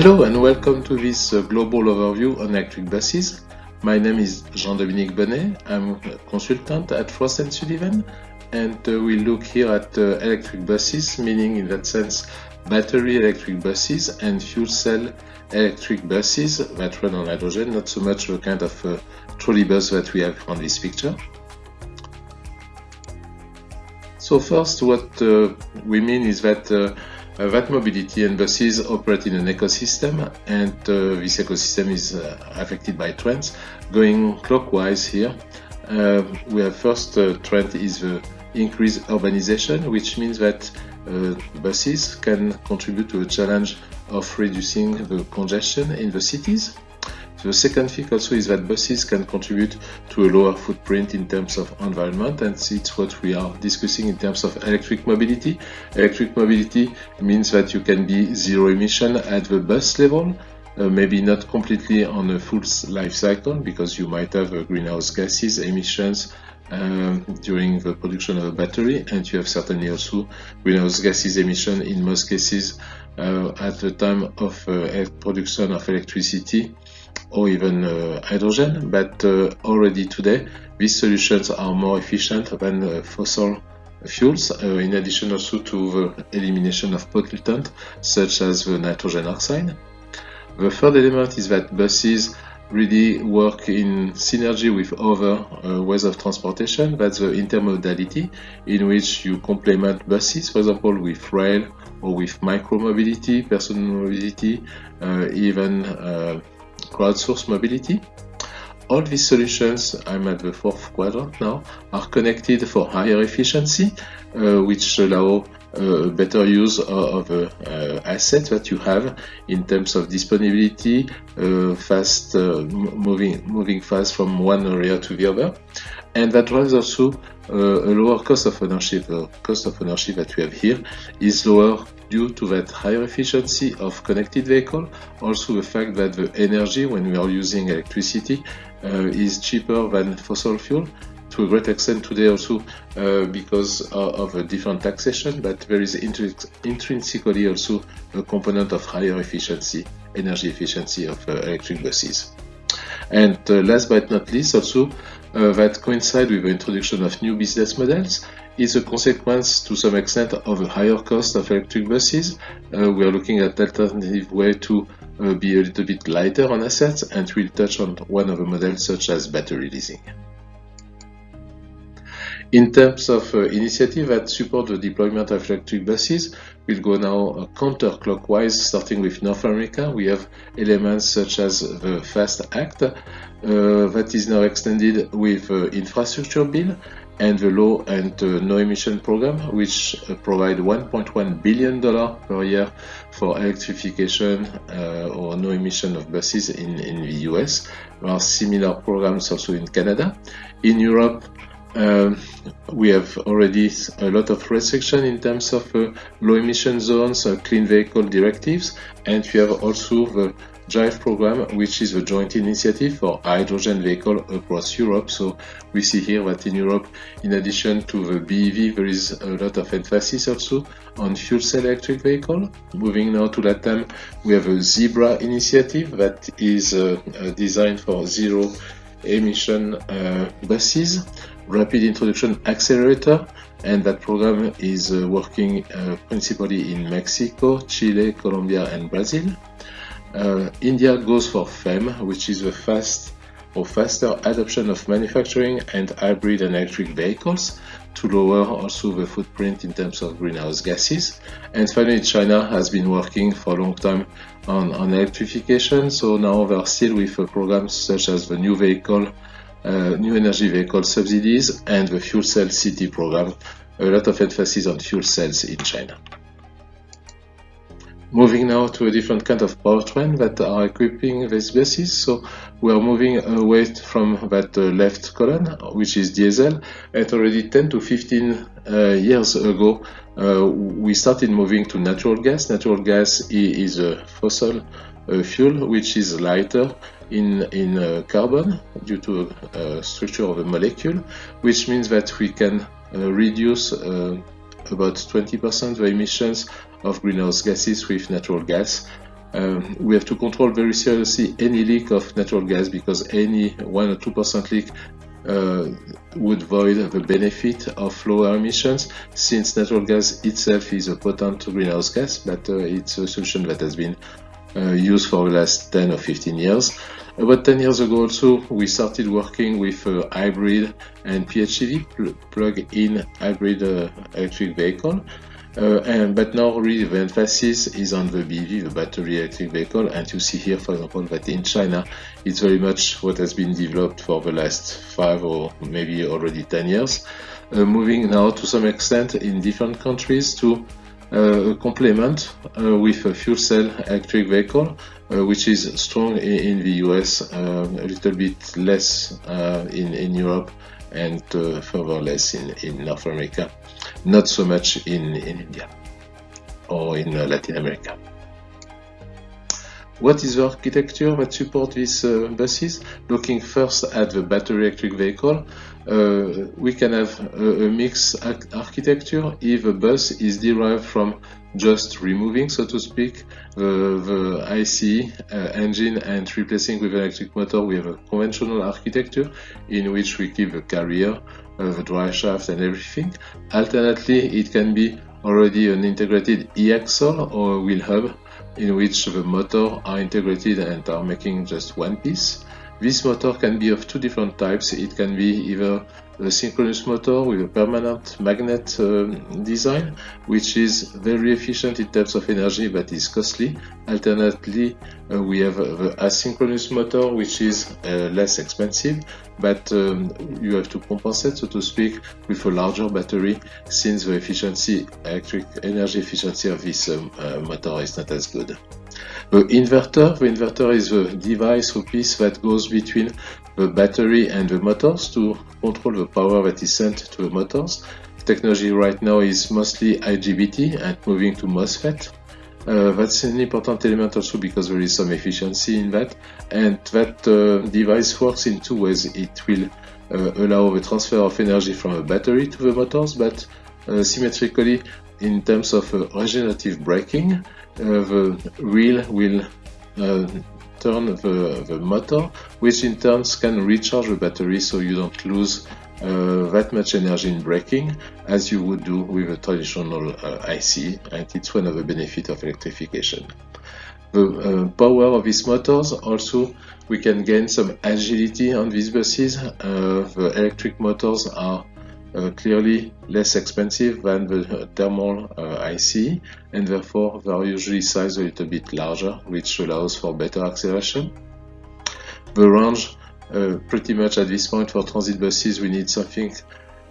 Hello and welcome to this uh, global overview on electric buses. My name is Jean-Dominique Bonnet. I'm a consultant at Frost & Sullivan and uh, we look here at uh, electric buses, meaning in that sense battery electric buses and fuel cell electric buses that run on hydrogen, not so much the kind of uh, trolley bus that we have on this picture. So first what uh, we mean is that uh, that mobility and buses operate in an ecosystem and uh, this ecosystem is uh, affected by trends. Going clockwise here, uh, we have first trend is the increased urbanization, which means that buses can contribute to a challenge of reducing the congestion in the cities. The second thing also is that buses can contribute to a lower footprint in terms of environment and it's what we are discussing in terms of electric mobility. Electric mobility means that you can be zero emission at the bus level, uh, maybe not completely on a full life cycle because you might have uh, greenhouse gases emissions um, during the production of a battery and you have certainly also greenhouse gases emission in most cases uh, at the time of uh, production of electricity or even uh, hydrogen, but uh, already today these solutions are more efficient than uh, fossil fuels, in addition also to the elimination of pollutants such as the nitrogen oxide. The third element is that buses really work in synergy with other uh, ways of transportation. That's the intermodality in which you complement buses, for example, with rail or with micromobility, personal mobility, uh, even uh, crowdsourced mobility. All these solutions, I'm at the fourth quadrant now, are connected for higher efficiency, uh, which allow uh, better use of, the uh, asset that you have in terms of disponibility, uh, fast uh, moving moving fast from one area to the other, and that drives also uh, a lower cost of ownership. The cost of ownership that we have here is lower due to that higher efficiency of connected vehicle. Also the fact that the energy when we are using electricity uh, is cheaper than fossil fuel to a great extent today also uh, because of, a different taxation, but there is intrinsically also a component of higher efficiency, energy efficiency of uh, electric buses. And uh, last but not least also uh, that coincide with the introduction of new business models is a consequence to some extent of a higher cost of electric buses. Uh, we are looking at alternative way to uh, be a little bit lighter on assets and we'll touch on one of the models such as battery leasing. In terms of uh, initiative that support the deployment of electric buses, we'll go now uh, counterclockwise, starting with North America. We have elements such as the FAST Act uh, that is now extended with uh, infrastructure bill and the low and uh, no emission program, which uh, provide 1.1 billion dollar per year for electrification uh, or no emission of buses in, in the US. There are similar programs also in Canada. In Europe, um, we have already a lot of restriction in terms of uh, low emission zones, uh, clean vehicle directives, and we have also the JIVE program, which is a joint initiative for hydrogen vehicle across Europe. So we see here that in Europe, in addition to the BEV, there is a lot of emphasis also on fuel cell electric vehicle. Moving now to Latam, we have a Zebra initiative that is uh designed for zero emission uh, buses Rapid Introduction Accelerator and that program is uh, working uh, principally in Mexico, Chile, Colombia and Brazil. Uh, India goes for FAME, which is the fast or faster adoption of manufacturing and hybrid and electric vehicles to lower also the footprint in terms of greenhouse gases. And finally, China has been working for a long time on, on electrification, so now they are still with programs such as the new vehicle uh, new energy vehicle subsidies and the fuel cell city program. A lot of emphasis on fuel cells in China. Moving now to a different kind of powertrain that are equipping these buses. So we are moving away from that uh, left column, which is diesel. And already 10 to 15 uh, years ago, uh, we started moving to natural gas. Natural gas is a fossil fuel which is lighter in, in uh, carbon due to uh, structure of a molecule, which means that we can uh, reduce about 20% the emissions of greenhouse gases with natural gas. um, we have to control very seriously any leak of natural gas because any 1 or 2% leak uh, would void the benefit of lower emissions since natural gas itself is a potent greenhouse gas but uh, it's a solution that has been used for the last 10 or 15 years. About 10 years ago also we started working with uh, hybrid and PHEV plug-in hybrid uh, electric vehicle uh, and, but now really the emphasis is on the BEV, the battery electric vehicle, and you see here, for example, that in China, it's very much what has been developed for the last five or maybe already 10 years. Uh, moving now to some extent in different countries to uh, complement uh, with a fuel cell electric vehicle, uh, which is strong in, the US, uh, a little bit less in, in Europe, and further less in, in North America not so much in, in India or in Latin America. What is the architecture that supports these uh, buses? Looking first at the battery electric vehicle, we can have a, a mixed architecture if a bus is derived from just removing, so to speak, the, the ICE uh, engine and replacing with electric motor. We have a conventional architecture in which we keep the carrier, uh, the drive shaft and everything. Alternately, it can be already an integrated e-axle or wheel hub in which the motor are integrated and are making just one piece. This motor can be of two different types. It can be either a synchronous motor with a permanent magnet uh, design, which is very efficient in terms of energy but is costly. Alternately, uh, we have the asynchronous motor, which is uh, less expensive, but um, you have to compensate, so to speak, with a larger battery since the efficiency, electric energy efficiency of this um, uh, motor is not as good. The inverter, the inverter is the device or piece that goes between the battery and the motors to control the power that is sent to the motors. Technology right now is mostly IGBT and moving to MOSFET. Uh, that's an important element also because there is some efficiency in that and that uh, device works in two ways. It will uh, allow the transfer of energy from a battery to the motors but uh, symmetrically in terms of uh, regenerative braking uh, the wheel will uh, turn the, the motor, which in turn can recharge the battery so you don't lose uh, that much energy in braking as you would do with a traditional uh, IC and it's one of the benefits of electrification. The uh, power of these motors also we can gain some agility on these buses. The electric motors are uh, clearly less expensive than the thermal uh, IC and therefore they are usually sized a little bit larger which allows for better acceleration. The range uh, pretty much at this point for transit buses we need something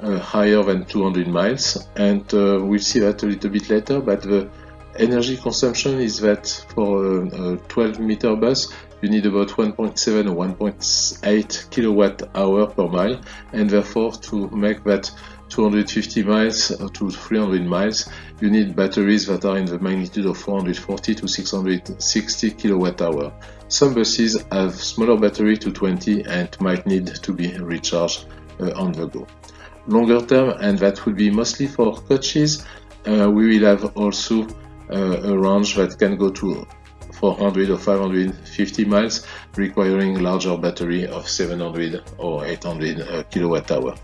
uh, higher than 200 miles and uh, we'll see that a little bit later but the energy consumption is that for a 12 meter bus you need about 1.7 or 1.8 kilowatt hour per mile and therefore to make that 250 miles to 300 miles you need batteries that are in the magnitude of 440 to 660 kilowatt hour. Some buses have smaller battery to 20 and might need to be recharged uh, on the go. Longer term and that will be mostly for coaches uh, we will have also uh, a range that can go to 400 or 550 miles, requiring larger battery of 700 or 800 uh, kilowatt hour.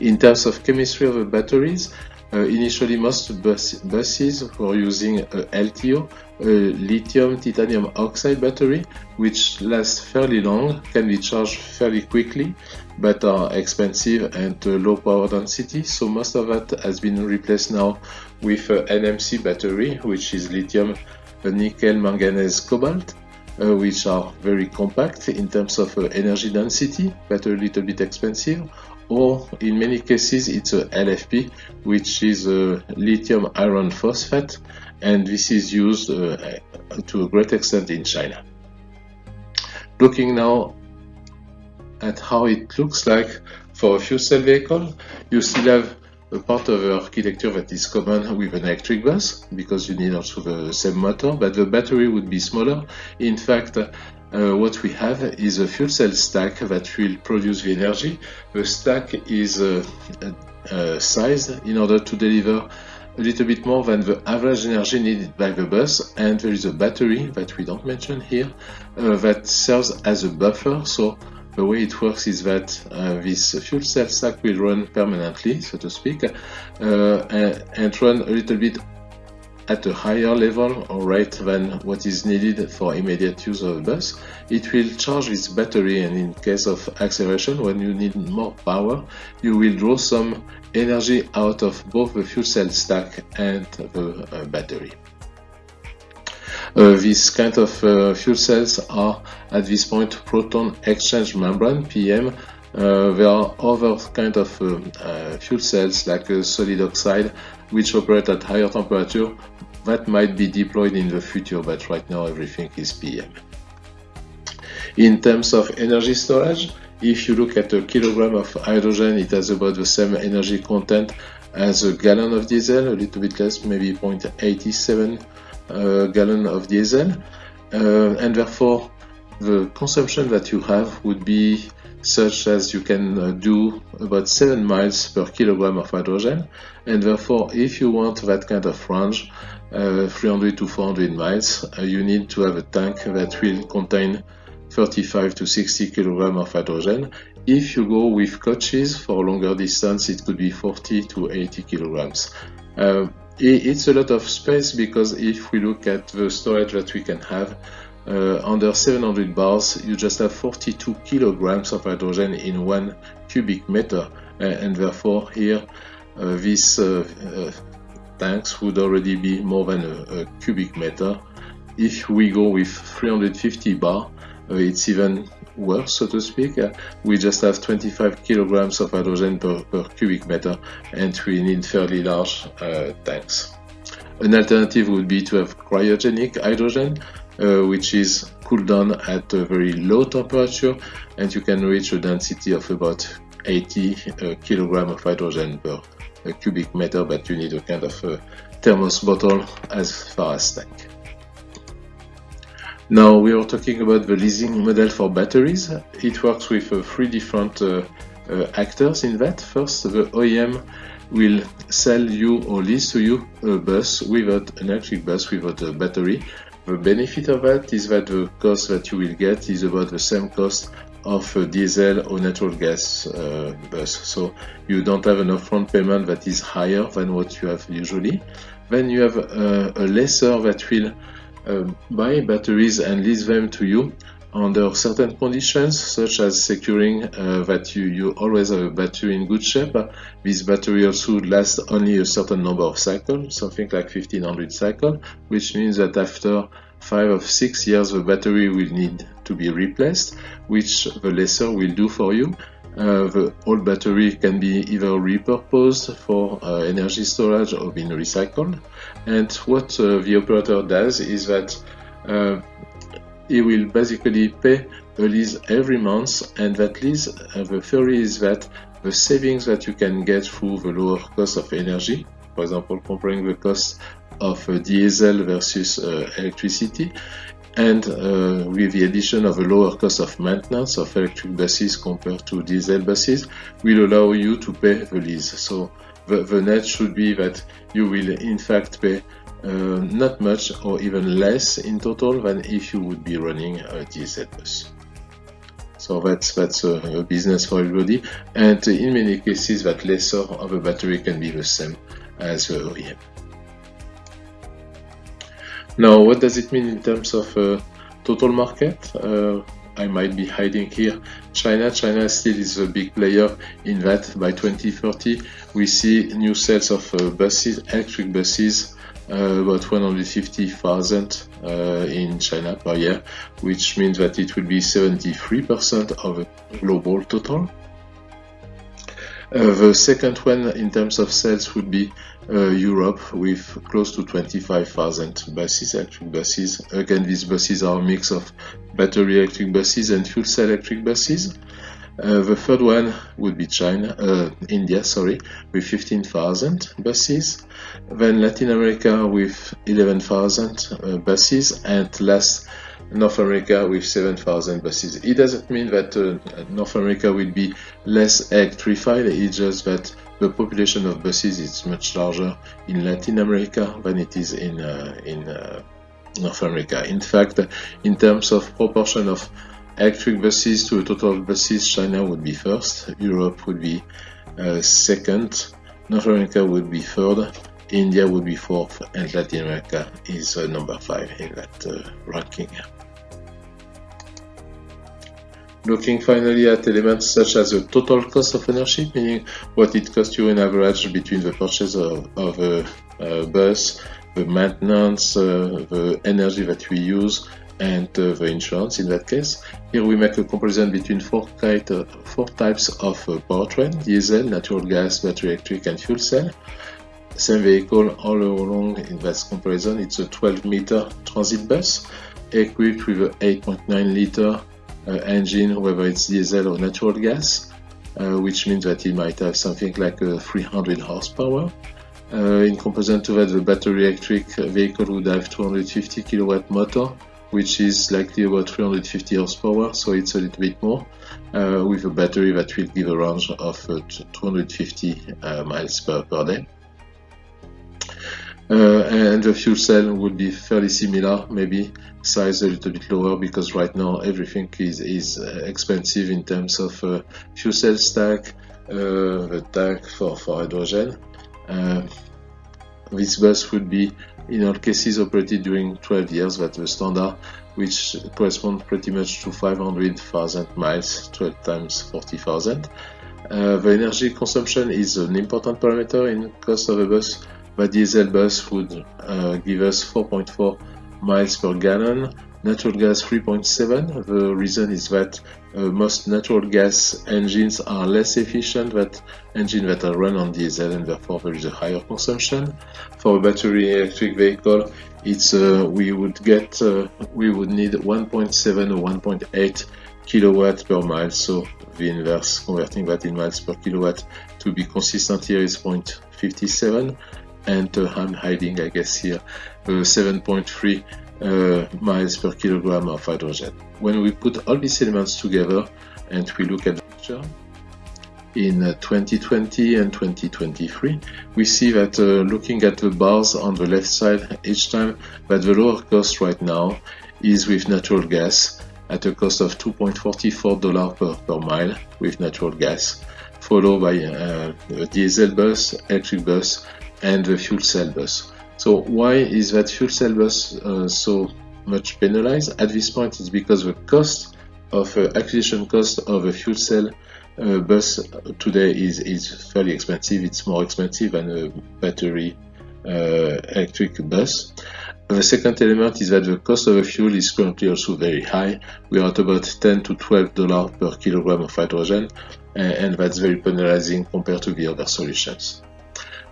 In terms of chemistry of the batteries, uh, initially most bus buses were using a LTO, a lithium titanium oxide battery, which lasts fairly long, can be charged fairly quickly, but are expensive and uh, low power density. So most of that has been replaced now with uh, NMC battery, which is lithium nickel, manganese, cobalt, uh, which are very compact in terms of uh, energy density, but a little bit expensive. Or in many cases, it's a LFP, which is a lithium iron phosphate, and this is used uh, to a great extent in China. Looking now at how it looks like for a fuel cell vehicle, you still have a part of the architecture that is common with an electric bus because you need also the same motor, but the battery would be smaller. In fact, uh, what we have is a fuel cell stack that will produce the energy. The stack is uh, uh, sized in order to deliver a little bit more than the average energy needed by the bus and there is a battery that we don't mention here uh, that serves as a buffer so the way it works is that uh, this fuel cell stack will run permanently so to speak uh, and, and run a little bit at a higher level or rate than what is needed for immediate use of the bus. It will charge its battery and in case of acceleration when you need more power you will draw some energy out of both the fuel cell stack and the uh, battery. Uh, these kind of uh, fuel cells are at this point proton exchange membrane PEM uh, there are other kind of uh, uh, fuel cells like solid oxide which operate at higher temperature that might be deployed in the future but right now everything is PEM. In terms of energy storage, if you look at a kilogram of hydrogen, it has about the same energy content as a gallon of diesel, a little bit less, maybe 0.87 uh, gallon of diesel. Uh, and therefore, the consumption that you have would be such as you can uh, do about 7 miles per kilogram of hydrogen. And therefore, if you want that kind of range, uh, 300 to 400 miles, uh, you need to have a tank that will contain 35 to 60 kilogram of hydrogen. If you go with coaches for longer distance, it could be 40 to 80 kilograms. Uh, it's a lot of space because if we look at the storage that we can have, uh, under 700 bars, you just have 42 kilograms of hydrogen in one cubic meter, uh, and therefore here uh, these uh, uh, tanks would already be more than a, a cubic meter. If we go with 350 bar, it's even worse, so to speak. Uh, we just have 25 kilograms of hydrogen per, per cubic meter, and we need fairly large uh, tanks. An alternative would be to have cryogenic hydrogen, uh, which is cooled down at a very low temperature, and you can reach a density of about 80 uh, of hydrogen per cubic meter, but you need a kind of a thermos bottle as far as tank. Now we are talking about the leasing model for batteries. It works with uh, three different uh, uh, actors in that. First, the OEM will sell you or lease to you a bus without an electric bus without a battery. The benefit of that is that the cost that you will get is about the same cost of a diesel or natural gas uh, bus. So you don't have an upfront payment that is higher than what you have usually. Then you have uh, a lessor that will buy batteries and lease them to you under certain conditions, such as securing uh, that you, you always have a battery in good shape. This battery also lasts only a certain number of cycles, something like 1500 cycles, which means that after five or six years the battery will need to be replaced, which the lessor will do for you. Uh, the old battery can be either repurposed for uh, energy storage or being recycled. And what uh, the operator does is that uh, he will basically pay a lease every month and that lease, uh, the theory is that the savings that you can get through the lower cost of energy, for example comparing the cost of diesel versus electricity, and uh, with the addition of a lower cost of maintenance of electric buses compared to diesel buses will allow you to pay the lease. So the, the net should be that you will in fact pay uh, not much or even less in total than if you would be running a diesel bus. So that's that's a, a, business for everybody, and in many cases, that lessor of a battery can be the same as the OEM. Now, what does it mean in terms of uh, total market? Uh, I might be hiding here China. China still is a big player in that by 2030 we see new sales of uh, buses, electric buses, uh, about 150,000 uh, in China per year, which means that it will be 73% of the global total. Uh, the second one in terms of sales would be uh, Europe with close to 25,000 buses, electric buses. Again, these buses are a mix of battery electric buses and fuel cell electric buses. Uh, the third one would be China, uh, India, sorry, with 15,000 buses. Then Latin America with 11,000 uh, buses, and last North America with 7,000 buses. It doesn't mean that uh, North America will be less electrified, it's just that the population of buses is much larger in Latin America than it is in uh, in uh, North America. In fact, in terms of proportion of electric buses to total buses, China would be first, Europe would be uh, second, North America would be third, India would be fourth, and Latin America is uh, number five in that uh, ranking. Looking finally at elements such as the total cost of ownership, meaning what it costs you in average between the purchase of, of a, a, bus, the maintenance, uh, the energy that we use, and uh, the insurance in that case. Here we make a comparison between four, uh, four types of uh, powertrain, diesel, natural gas, battery electric, and fuel cell. Same vehicle all along in that comparison. It's a 12 meter transit bus equipped with an 8.9 liter engine, whether it's diesel or natural gas, uh, which means that it might have something like a 300 horsepower. Uh, in comparison to that, the battery electric vehicle would have 250 kilowatt motor, which is likely about 350 horsepower, so it's a little bit more, uh, with a battery that will give a range of uh, 250 uh, miles per, per day. Uh, and the fuel cell would be fairly similar, maybe size a little bit lower because right now everything is, is uh, expensive in terms of uh, fuel cell stack, the tank for, for hydrogen. This bus would be in all cases operated during 12 years, that's the standard, which corresponds pretty much to 500,000 miles, 12 times 40,000. Uh, the energy consumption is an important parameter in cost of a bus but diesel bus would uh, give us 4.4 miles per gallon, natural gas 3.7. The reason is that uh, most natural gas engines are less efficient than engines that are run on diesel and therefore there is a higher consumption. For a battery electric vehicle, it's uh, we would get uh, we would need 1.7 or 1.8 kilowatt per mile. So the inverse, converting that in miles per kilowatt to be consistent here is 0.57 and uh, I'm hiding, I guess here, uh, 7.3 uh, miles per kilogram of hydrogen. When we put all these elements together and we look at the picture, in 2020 and 2023, we see that uh, looking at the bars on the left side each time that the lower cost right now is with natural gas at a cost of $2.44 per, per mile with natural gas, followed by uh, a diesel bus, electric bus, and the fuel cell bus. So why is that fuel cell bus uh, so much penalized? At this point, it's because the cost of uh, acquisition cost of a fuel cell uh, bus today is, is fairly expensive. It's more expensive than a battery uh, electric bus. The second element is that the cost of a fuel is currently also very high. We are at about 10 to 12 dollars per kilogram of hydrogen, and that's very penalizing compared to the other solutions.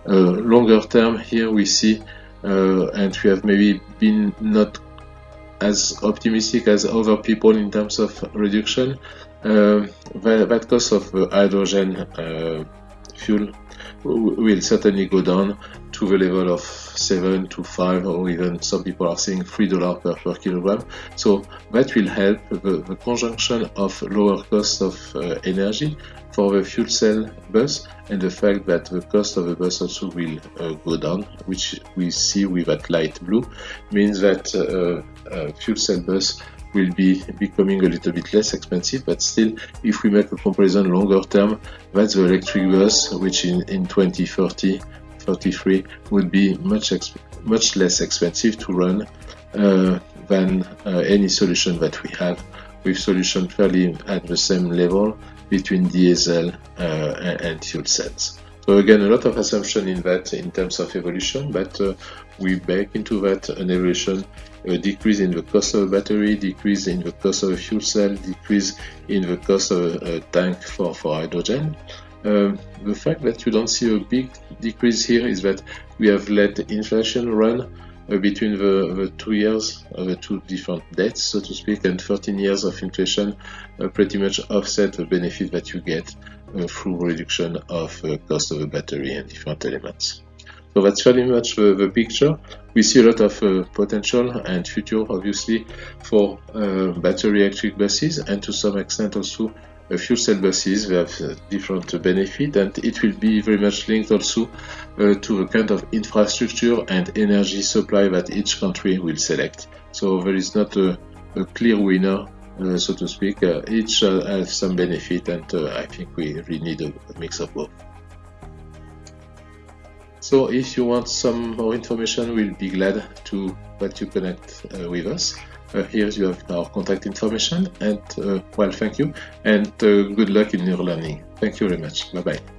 Uh, longer term. Here we see uh, and we have maybe been not as optimistic as other people in terms of reduction uh, that, that cost of hydrogen fuel will certainly go down to the level of 7 to 5 or even some people are saying 3 dollars per, per kilogram. So that will help the, the conjunction of lower cost of uh, energy for the fuel cell bus and the fact that the cost of the bus also will uh, go down which we see with that light blue means that uh, fuel cell bus will be becoming a little bit less expensive. But still if we make a comparison longer term that's the electric bus which in, in 2030 33 would be much much less expensive to run uh, than uh, any solution that we have with solution fairly at the same level between diesel uh, and fuel cells. So again, a lot of assumption in that in terms of evolution, but uh, we bake into that an evolution, a decrease in the cost of a battery, decrease in the cost of a fuel cell, decrease in the cost of a, a tank for, for hydrogen. Um, the fact that you don't see a big decrease here is that we have let inflation run uh, between the, the, two years, uh, the two different dates, so to speak, and 13 years of inflation uh, pretty much offset the benefit that you get uh, through reduction of uh, cost of the battery and different elements. So that's very much the, the picture. We see a lot of uh, potential and future, obviously, for battery electric buses and to some extent also fuel cell buses. Have different benefit, and it will be very much linked also to the kind of infrastructure and energy supply that each country will select. So there is not a, a clear winner uh, so to speak. Uh, each uh, has some benefit, and I think we really need a, a, mix of both. So if you want some more information, we'll be glad to let you connect with us. Here you have our contact information and uh, well thank you and uh, good luck in your learning. Thank you very much. Bye bye